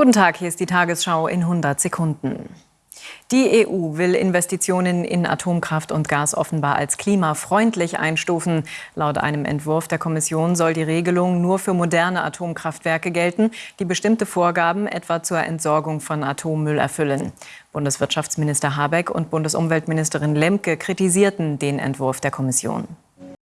Guten Tag, hier ist die Tagesschau in 100 Sekunden. Die EU will Investitionen in Atomkraft und Gas offenbar als klimafreundlich einstufen. Laut einem Entwurf der Kommission soll die Regelung nur für moderne Atomkraftwerke gelten, die bestimmte Vorgaben etwa zur Entsorgung von Atommüll erfüllen. Bundeswirtschaftsminister Habeck und Bundesumweltministerin Lemke kritisierten den Entwurf der Kommission.